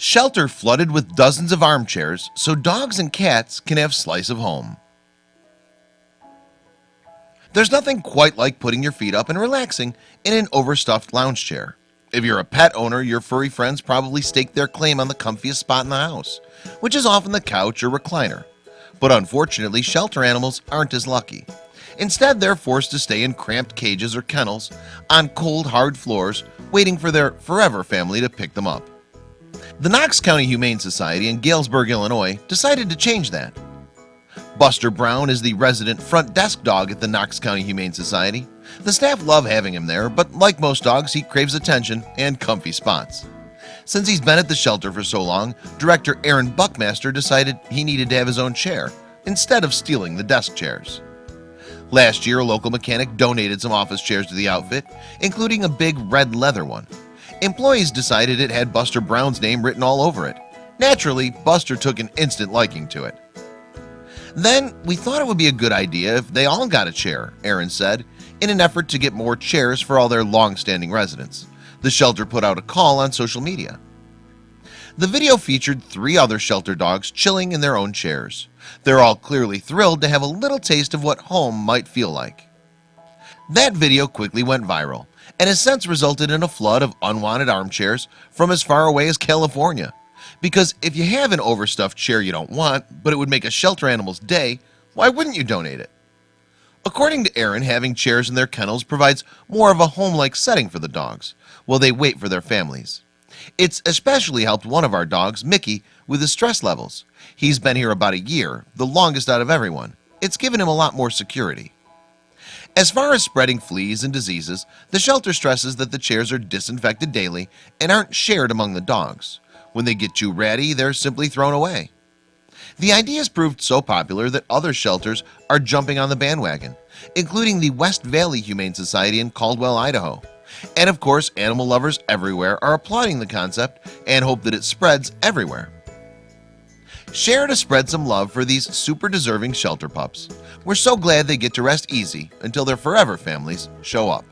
Shelter flooded with dozens of armchairs so dogs and cats can have slice of home. There's nothing quite like putting your feet up and relaxing in an overstuffed lounge chair. If you're a pet owner your furry friends probably stake their claim on the comfiest spot in the house Which is often the couch or recliner. But unfortunately shelter animals aren't as lucky. Instead, they're forced to stay in cramped cages or kennels on cold hard floors waiting for their forever family to pick them up The Knox County Humane Society in Galesburg, Illinois decided to change that. Buster Brown is the resident front desk dog at the Knox County Humane Society. The staff love having him there But like most dogs he craves attention and comfy spots. Since he's been at the shelter for so long Director Aaron Buckmaster decided he needed to have his own chair instead of stealing the desk chairs. Last year a local mechanic donated some office chairs to the outfit including a big red leather one Employees decided it had Buster Brown's name written all over it. Naturally Buster took an instant liking to it. Then we thought it would be a good idea if they all got a chair Aaron said in an effort to get more chairs for all their long-standing residents. The shelter put out a call on social media. The video featured three other shelter dogs chilling in their own chairs. They're all clearly thrilled to have a little taste of what home might feel like. That video quickly went viral and has since resulted in a flood of unwanted armchairs from as far away as California. Because if you have an overstuffed chair you don't want but it would make a shelter animal's day why wouldn't you donate it? According to Aaron having chairs in their kennels provides more of a home-like setting for the dogs while they wait for their families. It's especially helped one of our dogs Mickey with his stress levels. He's been here about a year the longest out of everyone. It's given him a lot more security as far as spreading fleas and diseases the shelter stresses that the chairs are disinfected daily and aren't shared among the dogs. When they get too ratty they're simply thrown away. The idea has proved so popular that other shelters are jumping on the bandwagon including the West Valley Humane Society in Caldwell, Idaho. And of course animal lovers everywhere are applauding the concept and hope that it spreads everywhere Share to spread some love for these super deserving shelter pups. We're so glad they get to rest easy until their forever families show up